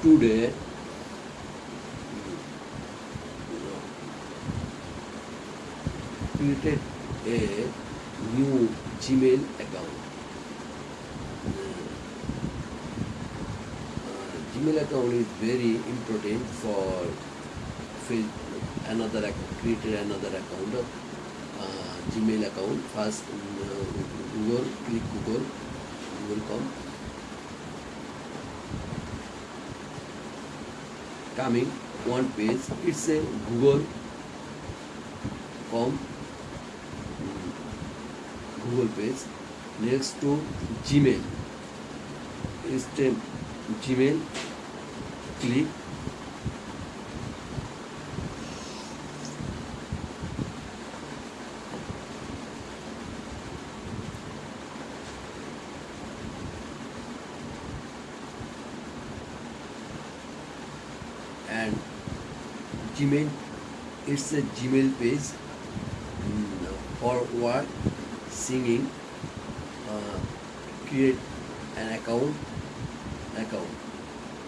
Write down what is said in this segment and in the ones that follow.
today created a new Gmail account. Uh, Gmail account is very important for Another account, created another account, uh, Gmail account. First, uh, Google, click Google, Google.com. coming one page it's a google com google page next to gmail it's the gmail click Gmail, it's a Gmail page mm, for what singing, uh, create an account, account,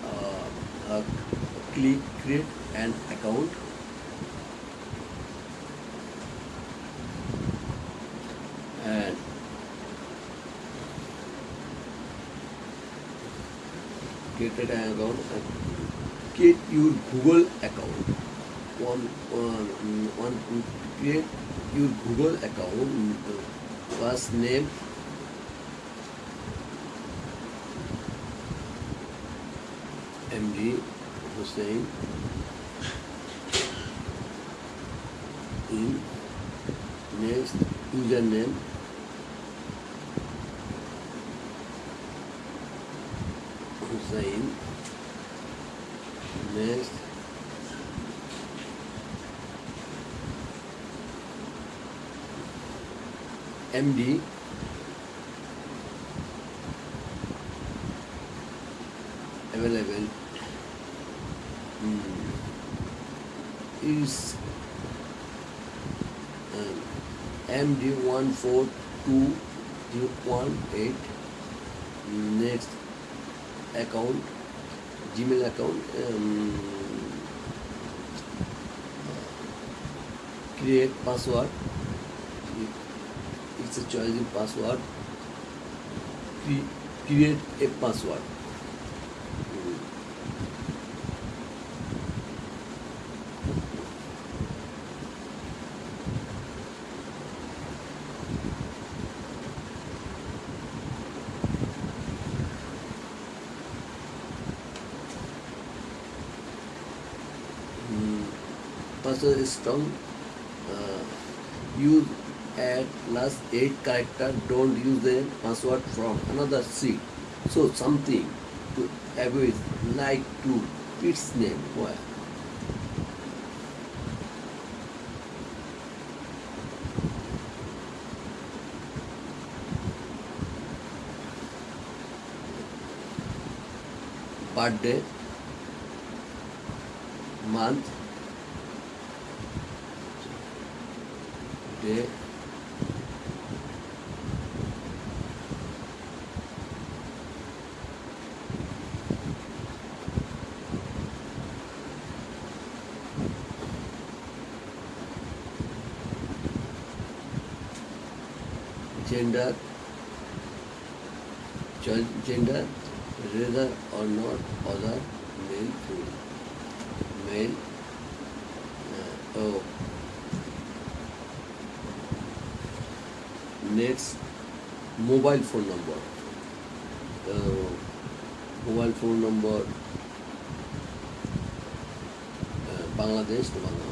uh, uh, click create an account. And created an account and create your Google account. on on, on create your Google account. First name MD Hussein in next username Hussein next MD available um, is um, md one four two two one eight next account Gmail account um, create password after choosing password, create a password. password is strong uh, use add last 8 character don't use the password from another seat. so something to avoid like to its name where birthday month day gender, gender whether or not other male female. Male uh, oh. Next mobile phone number. Uh, mobile phone number uh, Bangladesh to Bangladesh.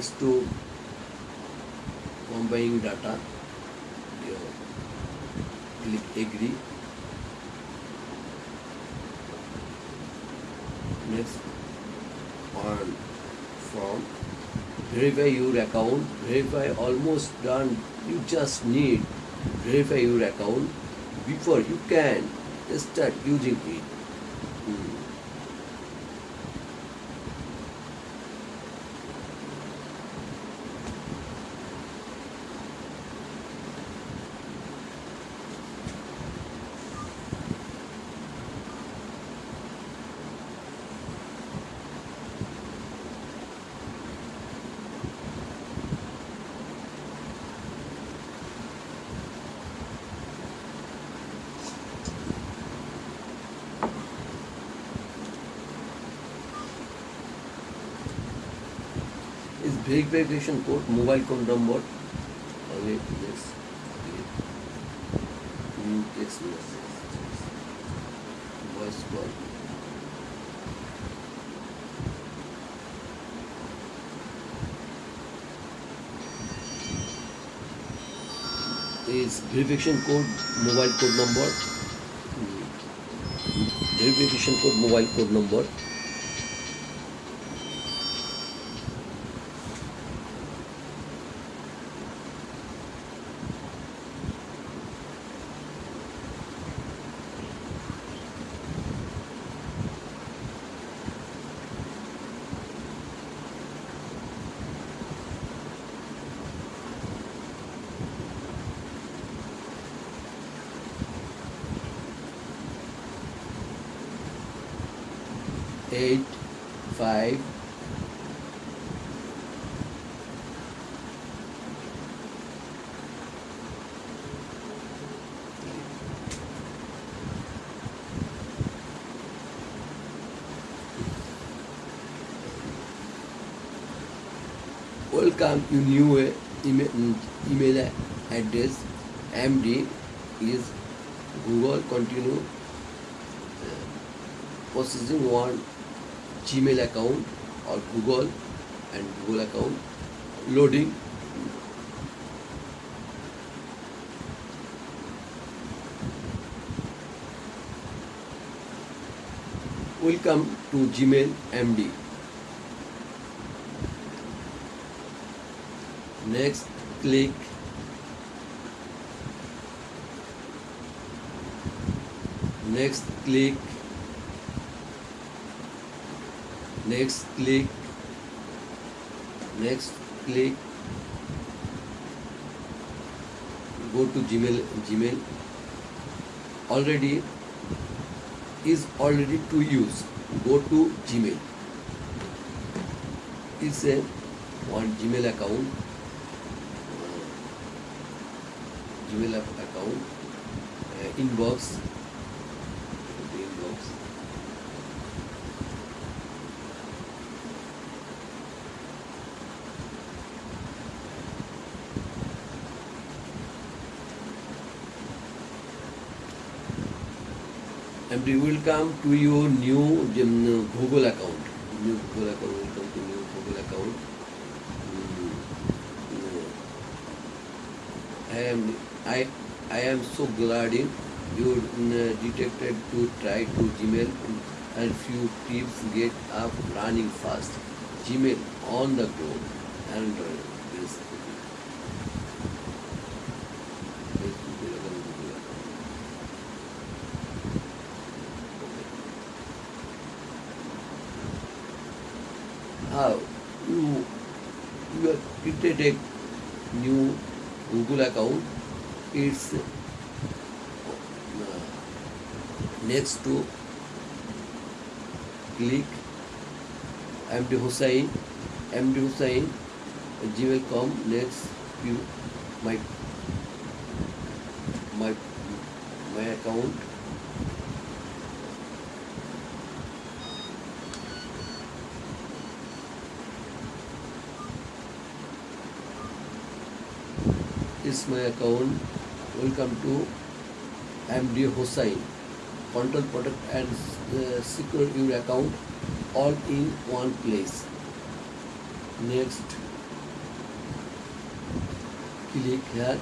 is to combining data you click agree next on form verify your account verify almost done you just need verify your account before you can start using it verification code, mobile phone number. Wait, next. New text message. Voice call. Is verification code, mobile code number. Verification code, mobile code number. eight five welcome to new email, email address md is google continue processing one Gmail account और Google and Google account loading welcome to Gmail the next click next click next click next click go to gmail gmail already is already to use go to gmail is a one gmail account gmail account uh, inbox and we will come to your new Google account. New Google account will come to new Google account. Hmm. I am I I am so glad you detected to try to Gmail and few tips get up running fast. Gmail on the go, and. you, you have created a new Google account. It's uh, next to click MD Hussein. MD hussein gmail.com. Next, you my my my account is my account welcome to MD Hossain control product and uh, secure your account all in one place next click here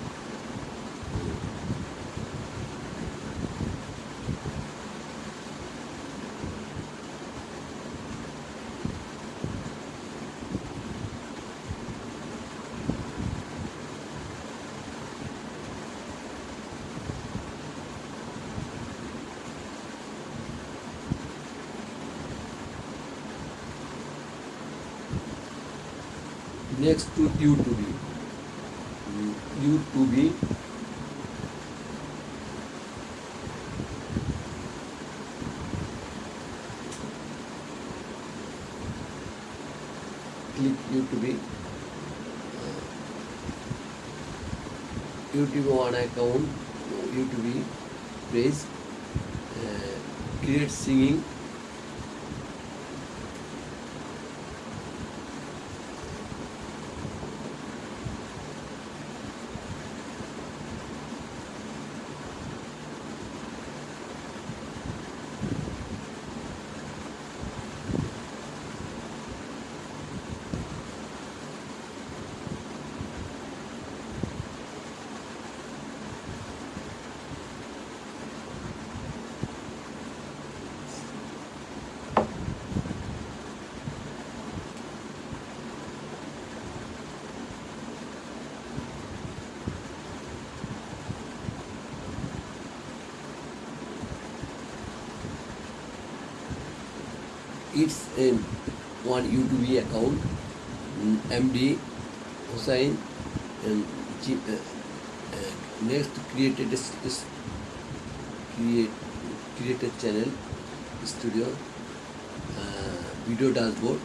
due to be due to be due to be due to be on account due to be praise uh, create singing creates a, one UTB account, MD Hussain, and next create a, create, create a channel, studio, uh, video dashboard,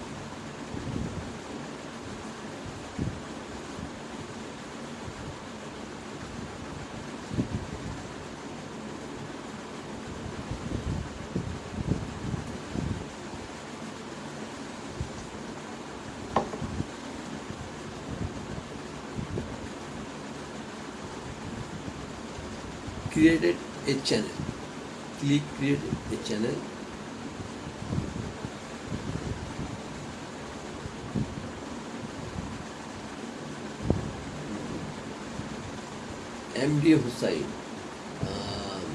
a channel click create a channel MD Hussain um,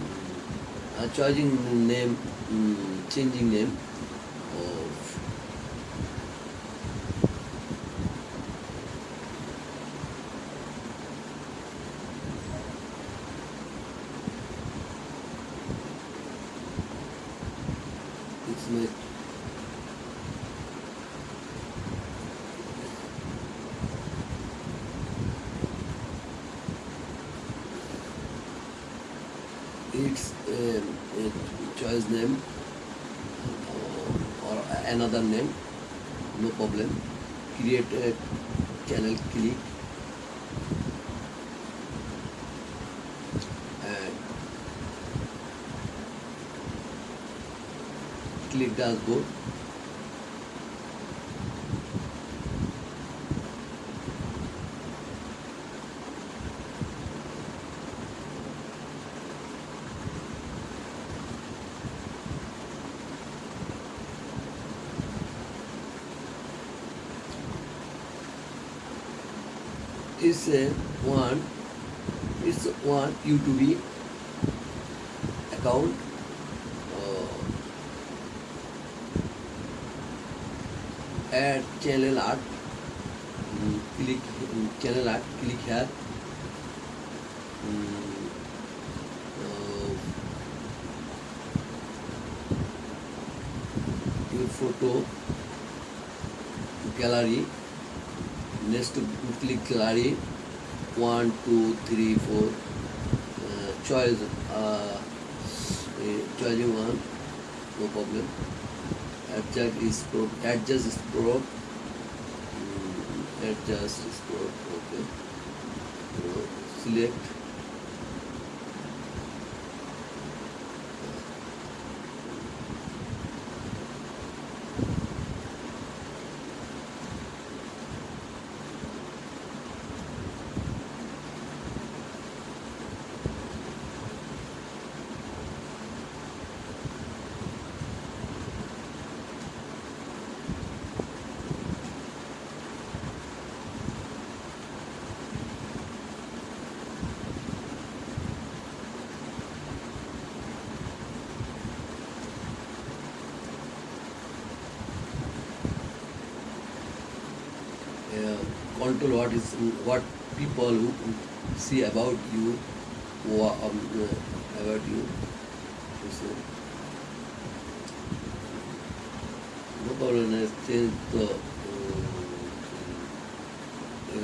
uh, charging name um, changing name create channel click click dashboard say want it's want you to be account uh, add channel art um, click um, channel art click here um, photo gallery next to click gallery one, two, three, four. Uh, choice, uh, eh, choosing one, no problem. Adjust is probe, adjust is probe, mm, adjust is probe, okay. So select Uh, control what is what people who see about you or um, uh, about you. So, no problem. Has changed the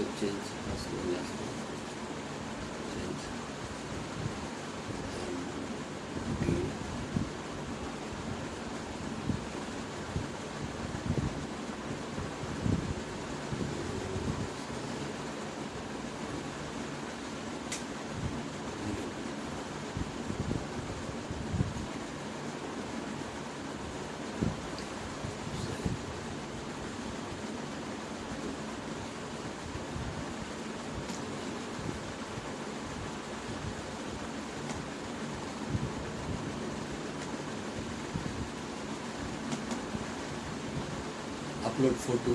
uh, change as well as well. good photo.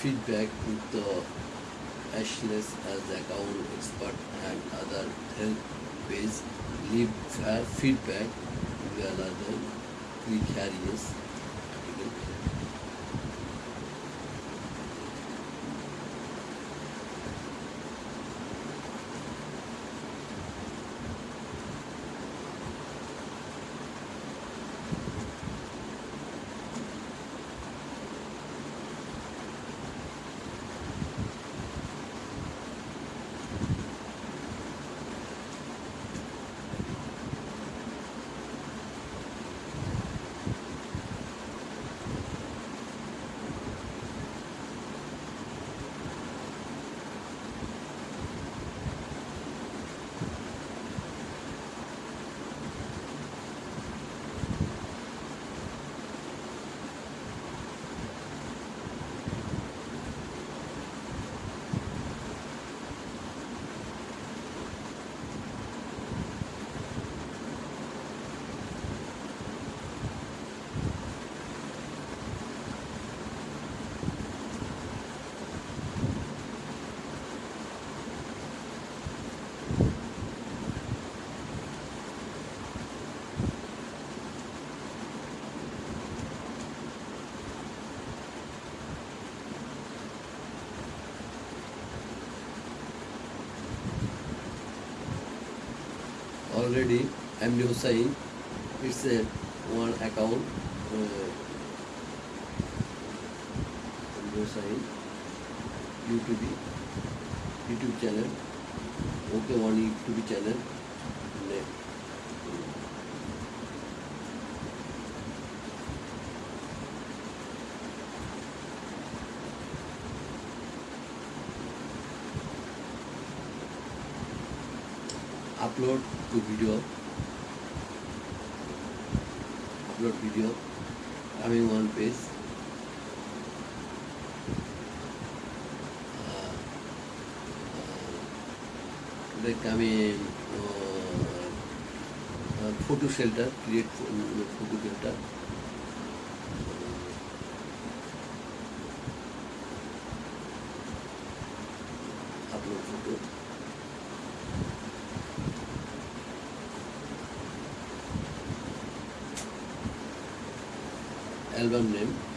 feedback with the Ashless as account expert and other help base leave uh, feedback rather than precarious already I'm saying it's a one account uh, saying YouTube YouTube channel okay one YouTube channel name to video upload video having one page like I mean uh, uh, photo shelter create photo shelter upload photo album name